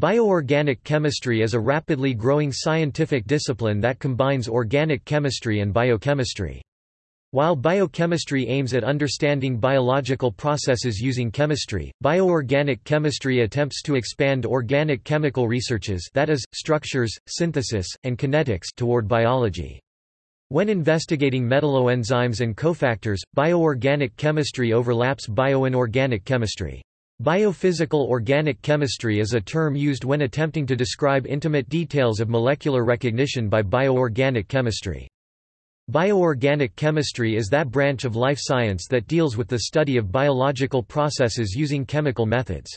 Bioorganic chemistry is a rapidly growing scientific discipline that combines organic chemistry and biochemistry. While biochemistry aims at understanding biological processes using chemistry, bioorganic chemistry attempts to expand organic chemical researches that is, structures, synthesis, and kinetics toward biology. When investigating metalloenzymes and cofactors, bioorganic chemistry overlaps bioinorganic chemistry. Biophysical organic chemistry is a term used when attempting to describe intimate details of molecular recognition by bioorganic chemistry. Bioorganic chemistry is that branch of life science that deals with the study of biological processes using chemical methods.